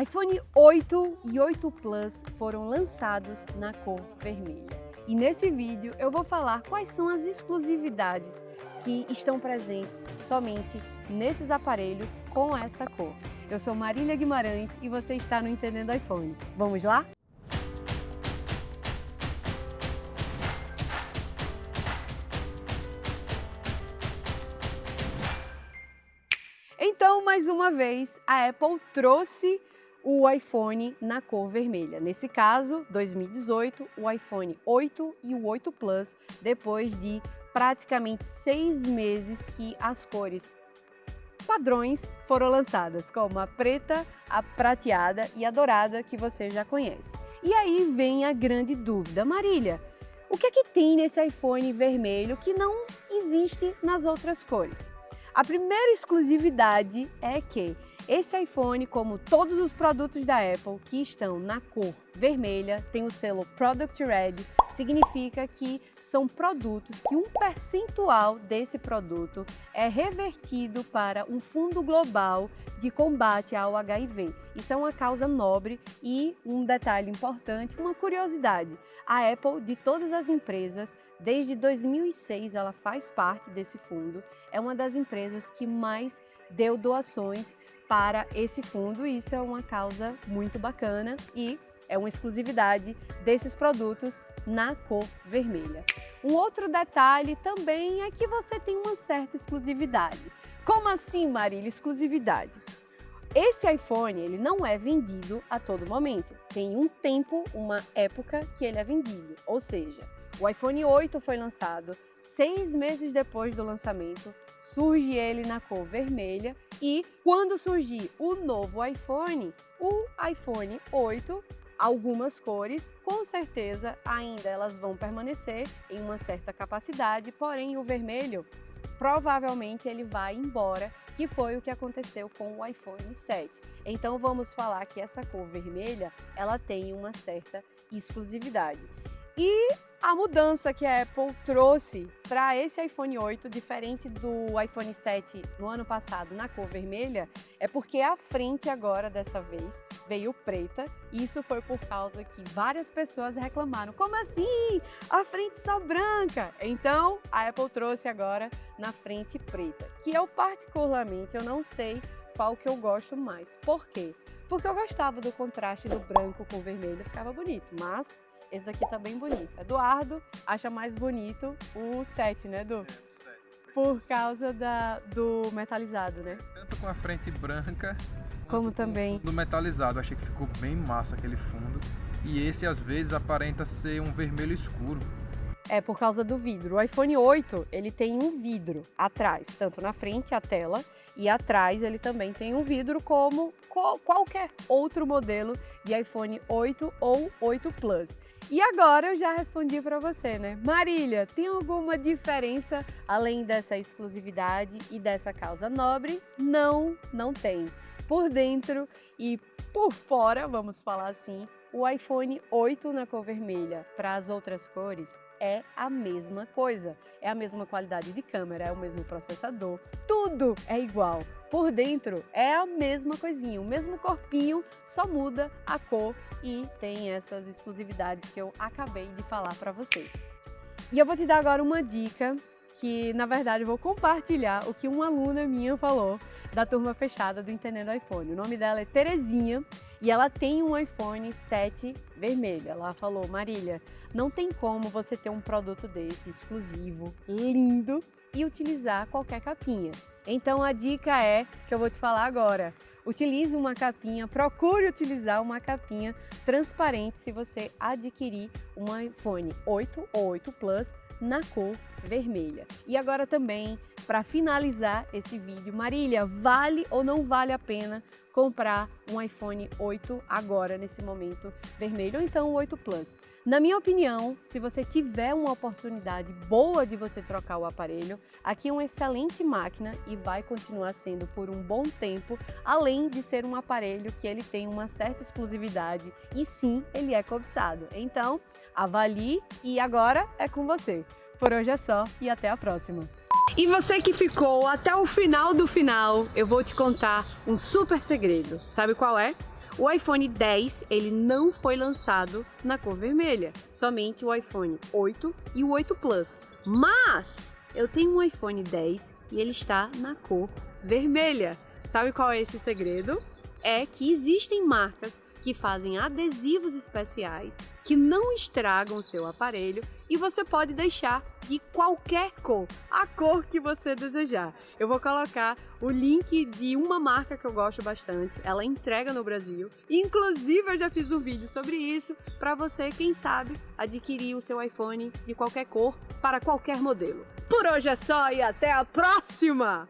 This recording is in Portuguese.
iPhone 8 e 8 Plus foram lançados na cor vermelha. E nesse vídeo eu vou falar quais são as exclusividades que estão presentes somente nesses aparelhos com essa cor. Eu sou Marília Guimarães e você está no Entendendo iPhone. Vamos lá? Então, mais uma vez, a Apple trouxe o iPhone na cor vermelha. Nesse caso, 2018, o iPhone 8 e o 8 Plus, depois de praticamente seis meses que as cores padrões foram lançadas, como a preta, a prateada e a dourada, que você já conhece. E aí vem a grande dúvida, Marília, o que é que tem nesse iPhone vermelho que não existe nas outras cores? A primeira exclusividade é que esse iPhone, como todos os produtos da Apple que estão na cor vermelha, tem o selo Product Red, significa que são produtos que um percentual desse produto é revertido para um fundo global de combate ao HIV. Isso é uma causa nobre e um detalhe importante, uma curiosidade. A Apple, de todas as empresas, desde 2006 ela faz parte desse fundo, é uma das empresas que mais deu doações para esse fundo e isso é uma causa muito bacana e é uma exclusividade desses produtos na cor vermelha. Um outro detalhe também é que você tem uma certa exclusividade. Como assim, Marília, exclusividade? Esse iPhone ele não é vendido a todo momento. Tem um tempo, uma época que ele é vendido. Ou seja, o iPhone 8 foi lançado seis meses depois do lançamento, surge ele na cor vermelha e quando surgir o novo iPhone, o iPhone 8 algumas cores, com certeza ainda elas vão permanecer em uma certa capacidade, porém o vermelho provavelmente ele vai embora, que foi o que aconteceu com o iPhone 7. Então vamos falar que essa cor vermelha, ela tem uma certa exclusividade. E a mudança que a Apple trouxe para esse iPhone 8, diferente do iPhone 7 no ano passado na cor vermelha, é porque a frente agora, dessa vez, veio preta. Isso foi por causa que várias pessoas reclamaram, como assim? A frente só branca? Então, a Apple trouxe agora na frente preta, que eu particularmente, eu não sei qual que eu gosto mais. Por quê? Porque eu gostava do contraste do branco com o vermelho, ficava bonito, mas esse daqui tá bem bonito. Eduardo acha mais bonito o 7, né, Edu? Por causa da, do metalizado, né? Tanto com a frente branca, como também do metalizado. Achei que ficou bem massa aquele fundo. E esse às vezes aparenta ser um vermelho escuro. É por causa do vidro. O iPhone 8, ele tem um vidro atrás, tanto na frente a tela e atrás ele também tem um vidro como qualquer outro modelo de iPhone 8 ou 8 Plus. E agora eu já respondi para você, né? Marília, tem alguma diferença além dessa exclusividade e dessa causa nobre? Não, não tem. Por dentro e por fora, vamos falar assim, o iPhone 8 na cor vermelha para as outras cores é a mesma coisa. É a mesma qualidade de câmera, é o mesmo processador, tudo é igual. Por dentro é a mesma coisinha, o mesmo corpinho, só muda a cor e tem essas exclusividades que eu acabei de falar para você. E eu vou te dar agora uma dica que, na verdade, eu vou compartilhar o que uma aluna minha falou da turma fechada do Entendendo iPhone. O nome dela é Terezinha e ela tem um iPhone 7 vermelho. Ela falou, Marília, não tem como você ter um produto desse exclusivo, lindo e utilizar qualquer capinha. Então a dica é que eu vou te falar agora. Utilize uma capinha, procure utilizar uma capinha transparente se você adquirir um iPhone 8 ou 8 Plus na cor vermelha. E agora também, para finalizar esse vídeo, Marília, vale ou não vale a pena comprar um iPhone 8 agora, nesse momento vermelho, ou então o 8 Plus? Na minha opinião, se você tiver uma oportunidade boa de você trocar o aparelho, aqui é uma excelente máquina e vai continuar sendo por um bom tempo, além de ser um aparelho que ele tem uma certa exclusividade e sim, ele é cobiçado. Então, avalie e agora é com você. Por hoje é só e até a próxima. E você que ficou até o final do final, eu vou te contar um super segredo. Sabe qual é? O iPhone 10, ele não foi lançado na cor vermelha, somente o iPhone 8 e o 8 Plus. Mas eu tenho um iPhone 10 e ele está na cor vermelha. Sabe qual é esse segredo? É que existem marcas que fazem adesivos especiais que não estragam o seu aparelho e você pode deixar de qualquer cor, a cor que você desejar. Eu vou colocar o link de uma marca que eu gosto bastante, ela entrega no Brasil. Inclusive eu já fiz um vídeo sobre isso para você, quem sabe, adquirir o seu iPhone de qualquer cor para qualquer modelo. Por hoje é só e até a próxima!